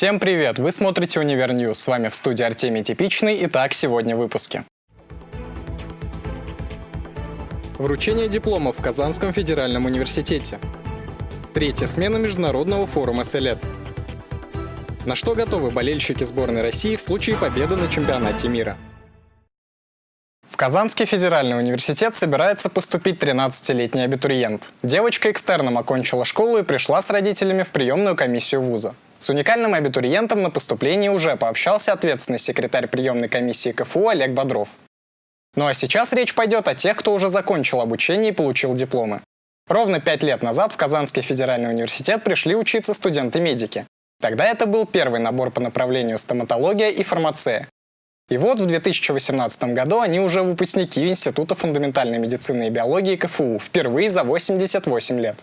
Всем привет! Вы смотрите «Универ News». С вами в студии Артемий Типичный. Итак, сегодня в выпуске. Вручение дипломов в Казанском федеральном университете. Третья смена международного форума «Селет». На что готовы болельщики сборной России в случае победы на чемпионате мира? Казанский федеральный университет собирается поступить 13-летний абитуриент. Девочка экстерном окончила школу и пришла с родителями в приемную комиссию вуза. С уникальным абитуриентом на поступление уже пообщался ответственный секретарь приемной комиссии КФУ Олег Бодров. Ну а сейчас речь пойдет о тех, кто уже закончил обучение и получил дипломы. Ровно пять лет назад в Казанский федеральный университет пришли учиться студенты-медики. Тогда это был первый набор по направлению стоматология и фармация. И вот в 2018 году они уже выпускники Института фундаментальной медицины и биологии КФУ впервые за 88 лет.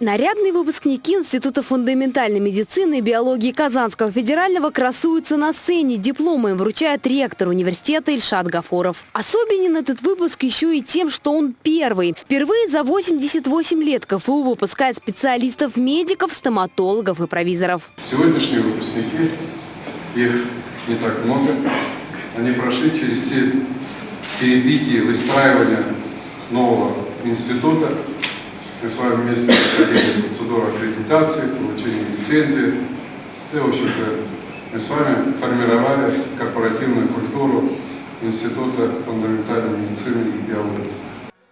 Нарядные выпускники Института фундаментальной медицины и биологии Казанского федерального красуются на сцене. Дипломы им вручает ректор университета Ильшат Гафоров. Особенен этот выпуск еще и тем, что он первый. Впервые за 88 лет КФУ выпускает специалистов-медиков, стоматологов и провизоров. Сегодняшние выпускники, их не так много, они прошли через все перепики выстраивания нового института, мы с вами вместе проходили процедуру аккредитации, получения лицензии. И, в общем-то, мы с вами формировали корпоративную культуру Института фундаментальной медицины и биологии.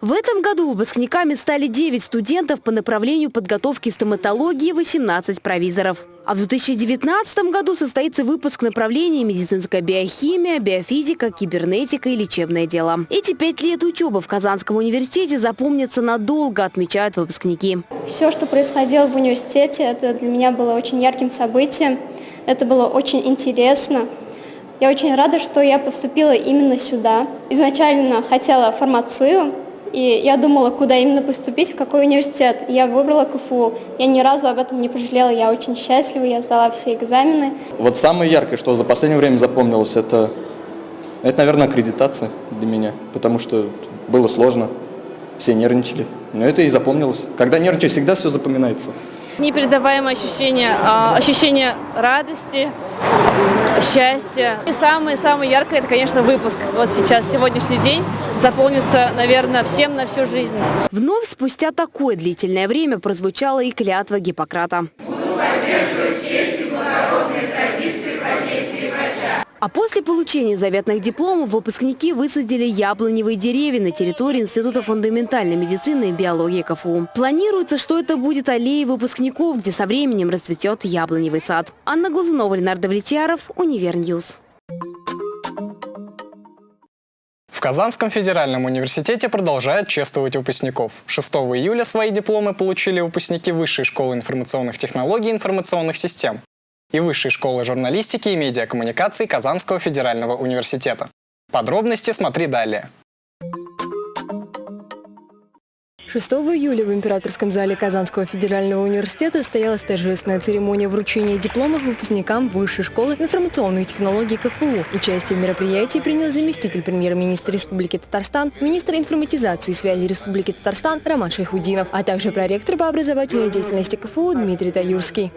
В этом году выпускниками стали 9 студентов по направлению подготовки стоматологии, 18 провизоров. А в 2019 году состоится выпуск направлений медицинская биохимия, биофизика, кибернетика и лечебное дело. Эти пять лет учебы в Казанском университете запомнятся надолго, отмечают выпускники. Все, что происходило в университете, это для меня было очень ярким событием. Это было очень интересно. Я очень рада, что я поступила именно сюда. Изначально хотела фармацию, и я думала, куда именно поступить, в какой университет. Я выбрала КФУ. Я ни разу об этом не пожалела. Я очень счастлива, я сдала все экзамены. Вот самое яркое, что за последнее время запомнилось, это, это наверное, аккредитация для меня. Потому что было сложно, все нервничали. Но это и запомнилось. Когда нервничаешь, всегда все запоминается непередаваемое ощущение, а, ощущение радости, счастья. И самое-самое яркое, это, конечно, выпуск. Вот сейчас, сегодняшний день заполнится, наверное, всем на всю жизнь. Вновь спустя такое длительное время прозвучала и клятва Гиппократа. А после получения заветных дипломов выпускники высадили яблоневые деревья на территории Института фундаментальной медицины и биологии КФУ. Планируется, что это будет аллея выпускников, где со временем расцветет яблоневый сад. Анна Глазунова, Ленар Давлетьяров, Универ News. В Казанском федеральном университете продолжают чествовать выпускников. 6 июля свои дипломы получили выпускники Высшей школы информационных технологий и информационных систем и Высшей школы журналистики и медиакоммуникаций Казанского федерального университета. Подробности смотри далее. 6 июля в Императорском зале Казанского федерального университета состоялась торжественная церемония вручения дипломов выпускникам Высшей школы информационных технологий КФУ. Участие в мероприятии принял заместитель премьер-министра Республики Татарстан, министр информатизации и связи Республики Татарстан Роман Шайхудинов, а также проректор по образовательной деятельности КФУ Дмитрий Таюрский.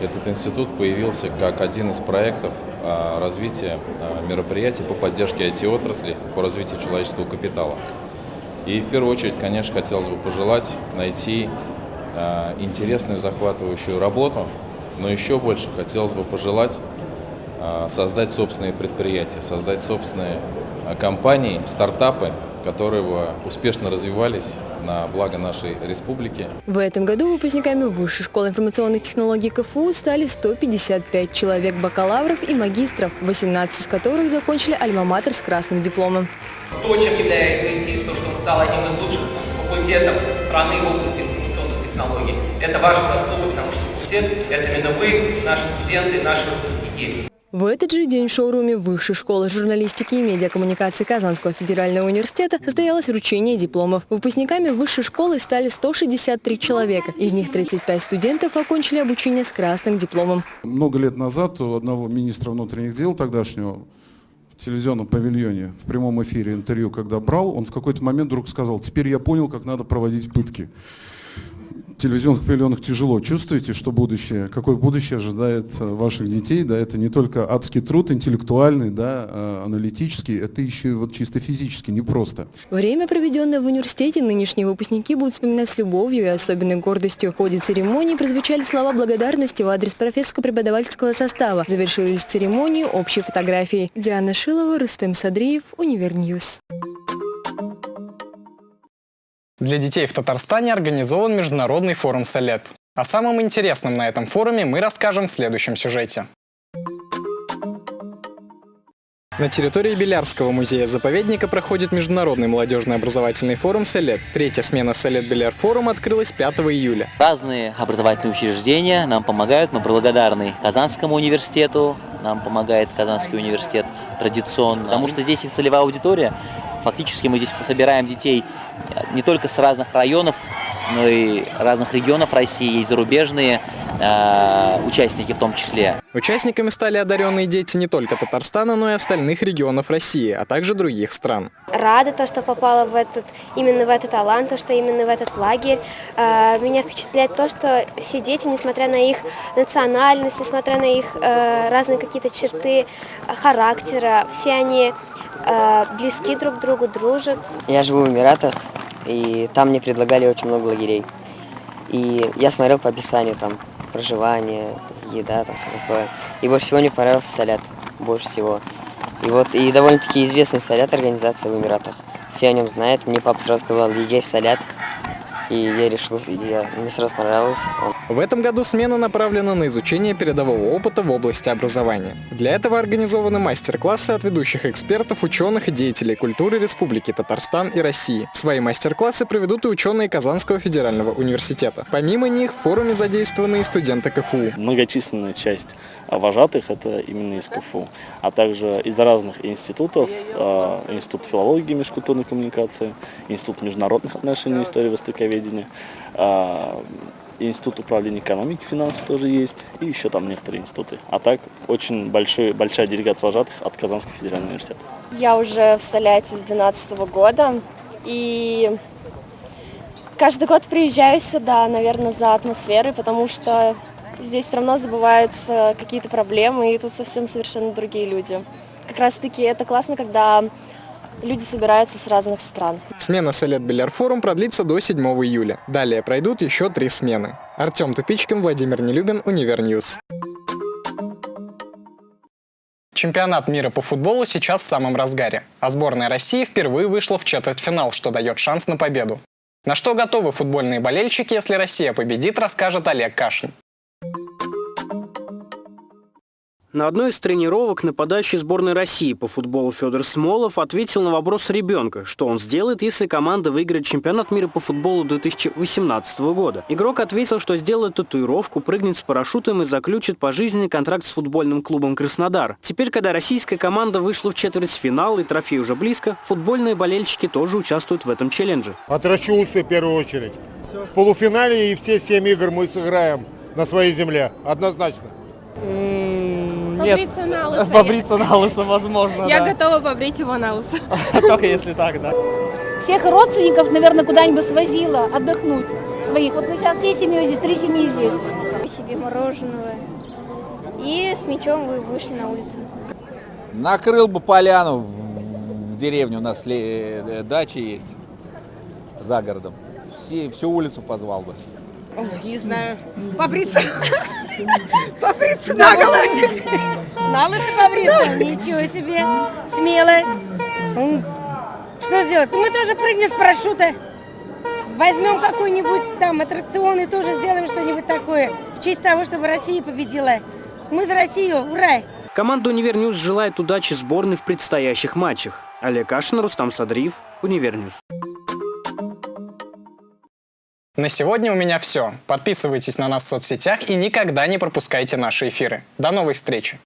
Этот институт появился как один из проектов а, развития а, мероприятий по поддержке IT-отрасли, по развитию человеческого капитала. И в первую очередь, конечно, хотелось бы пожелать найти а, интересную, захватывающую работу, но еще больше хотелось бы пожелать создать собственные предприятия, создать собственные компании, стартапы, которые бы успешно развивались на благо нашей республики. В этом году выпускниками Высшей школы информационных технологий КФУ стали 155 человек бакалавров и магистров, 18 из которых закончили альма-матер с красным дипломом. То, чем является ИТИС, то, что он стал одним из лучших факультетов страны в области информационных технологий, это ваша заслуга, потому что факультет – это именно вы, наши студенты, наши выпускники. В этот же день в шоуруме Высшей школы журналистики и медиакоммуникации Казанского федерального университета состоялось вручение дипломов. Выпускниками высшей школы стали 163 человека. Из них 35 студентов окончили обучение с красным дипломом. Много лет назад у одного министра внутренних дел тогдашнего в телевизионном павильоне, в прямом эфире интервью, когда брал, он в какой-то момент вдруг сказал, теперь я понял, как надо проводить пытки. Телевизионных павильонах тяжело. Чувствуете, что будущее, какое будущее ожидает э, ваших детей? Да, это не только адский труд, интеллектуальный, да, а аналитический, это еще и вот чисто физически, непросто. Время, проведенное в университете, нынешние выпускники будут вспоминать с любовью и особенной гордостью. В ходе церемонии прозвучали слова благодарности в адрес профессорско-преподавательского состава. Завершились церемонии общей фотографией. Диана Шилова, Рустем Садриев, Универ News. Для детей в Татарстане организован международный форум «Солет». О самом интересном на этом форуме мы расскажем в следующем сюжете. На территории Белярского музея-заповедника проходит международный молодежный образовательный форум «Селет». Третья смена «Селет Беляр Форум» открылась 5 июля. Разные образовательные учреждения нам помогают. Мы благодарны Казанскому университету, нам помогает Казанский университет традиционно, потому что здесь их целевая аудитория. Фактически мы здесь собираем детей не только с разных районов, но и разных регионов России, есть зарубежные э, участники в том числе. Участниками стали одаренные дети не только Татарстана, но и остальных регионов России, а также других стран. Рада то, что попала в этот, именно в этот талант, то, что именно в этот лагерь. Э, меня впечатляет то, что все дети, несмотря на их национальность, несмотря на их э, разные какие-то черты характера, все они э, близки друг к другу, дружат. Я живу в Эмиратах, и там мне предлагали очень много лагерей. И я смотрел по описанию там проживание, еда, там все такое. И больше всего мне понравился Салят, больше всего. И вот, и довольно-таки известный Салят организация в Эмиратах. Все о нем знают. Мне папа сразу сказал, езжай в Салят. И я решил, я, мне сразу понравилось. В этом году смена направлена на изучение передового опыта в области образования. Для этого организованы мастер-классы от ведущих экспертов, ученых и деятелей культуры Республики Татарстан и России. Свои мастер-классы проведут и ученые Казанского федерального университета. Помимо них в форуме задействованы и студенты КФУ. Многочисленная часть вожатых это именно из КФУ, а также из разных институтов, э, Институт филологии и межкультурной коммуникации, Институт международных отношений и истории востоковедения, э, Институт управления экономики и финансов тоже есть, и еще там некоторые институты. А так очень большой, большая делегация вожатых от Казанского федерального университета. Я уже в Соляте с 2012 года, и каждый год приезжаю сюда, наверное, за атмосферой, потому что здесь все равно забываются какие-то проблемы, и тут совсем совершенно другие люди. Как раз таки это классно, когда люди собираются с разных стран. Смена Селет Биляр Форум продлится до 7 июля. Далее пройдут еще три смены. Артем Тупичкин, Владимир Нелюбин, Универ News. Чемпионат мира по футболу сейчас в самом разгаре, а сборная России впервые вышла в четвертьфинал, что дает шанс на победу. На что готовы футбольные болельщики, если Россия победит, расскажет Олег Кашин. На одной из тренировок нападающий сборной России по футболу Федор Смолов ответил на вопрос ребенка, что он сделает, если команда выиграет чемпионат мира по футболу 2018 года. Игрок ответил, что сделает татуировку, прыгнет с парашютом и заключит пожизненный контракт с футбольным клубом «Краснодар». Теперь, когда российская команда вышла в четвертьфинал и трофей уже близко, футбольные болельщики тоже участвуют в этом челлендже. Отращу усы в первую очередь. В полуфинале и все семь игр мы сыграем на своей земле, однозначно. Нет, побриться на лысо. Побриться на лысо, возможно, Я да. готова побрить его на лысо. Только если так, да. Всех родственников, наверное, куда-нибудь свозила отдохнуть своих. Вот мы сейчас всей семьей здесь, три семьи здесь. Себе мороженого. И с мячом вы вышли на улицу. Накрыл бы поляну в, деревне, у нас э, дача есть за городом. Все, всю улицу позвал бы. Ой, не знаю. Побриться. Побриться на голове. На лысо побриться? Ничего себе. Смело. Что сделать? Мы тоже прыгнем с парашюта. Возьмем какой-нибудь там аттракцион и тоже сделаем что-нибудь такое. В честь того, чтобы Россия победила. Мы за Россию. Ура! Команда «Универ News» желает удачи сборной в предстоящих матчах. Олег Кашин, Рустам Садриев, Универ News. На сегодня у меня все. Подписывайтесь на нас в соцсетях и никогда не пропускайте наши эфиры. До новой встречи!